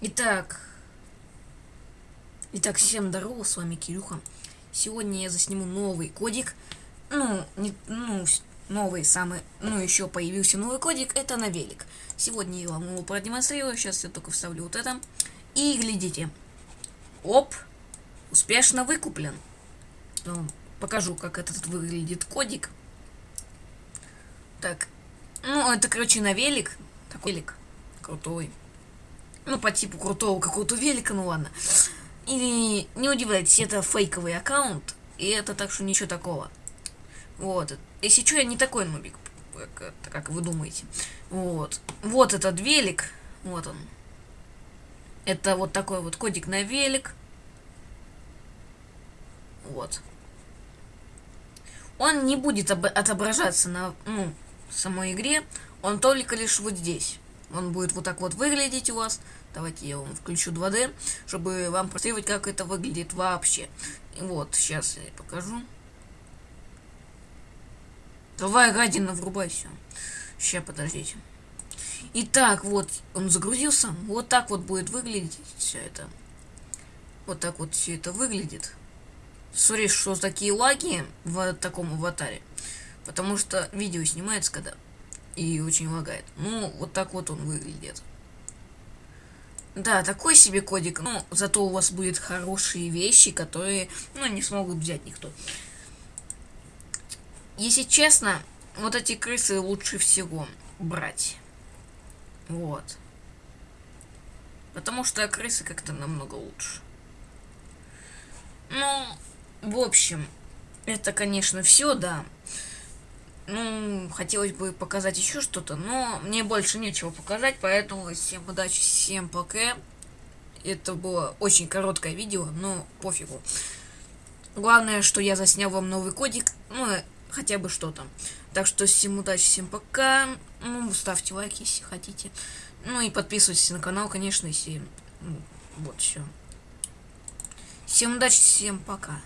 Итак, итак, всем здорово, с вами Кирюха. Сегодня я засниму новый кодик. Ну, не, ну, новый самый, ну, еще появился новый кодик, это на велик. Сегодня я вам его продемонстрирую, сейчас я только вставлю вот это. И глядите. Оп, успешно выкуплен. Ну, покажу, как этот выглядит кодик. Так, ну, это, короче, на велик. Такой велик крутой. Ну, по типу крутого какого-то велика, ну ладно. И не удивляйтесь, это фейковый аккаунт, и это так что ничего такого. Вот. Если что, я не такой нубик, как, как вы думаете. Вот. Вот этот велик. Вот он. Это вот такой вот кодик на велик. Вот. Он не будет отображаться на ну, самой игре, он только лишь вот здесь. Он будет вот так вот выглядеть у вас. Давайте я вам включу 2D, чтобы вам посмотреть, как это выглядит вообще. Вот, сейчас я покажу. Давай, гадина, врубайся. Сейчас, подождите. Итак, вот, он загрузился. Вот так вот будет выглядеть все это. Вот так вот все это выглядит. Sorry, что такие лаги в таком аватаре. Потому что видео снимается, когда и очень лагает. Ну, вот так вот он выглядит. Да, такой себе кодик, но зато у вас будет хорошие вещи, которые, ну, не смогут взять никто. Если честно, вот эти крысы лучше всего брать. Вот. Потому что крысы как-то намного лучше. Ну, в общем, это, конечно, все, да. Ну, хотелось бы показать еще что-то, но мне больше нечего показать, поэтому всем удачи, всем пока. Это было очень короткое видео, но пофигу. Главное, что я заснял вам новый кодик, ну, хотя бы что-то. Так что всем удачи, всем пока. Ну, ставьте лайки, если хотите. Ну и подписывайтесь на канал, конечно, если... Вот все. Всем удачи, всем пока.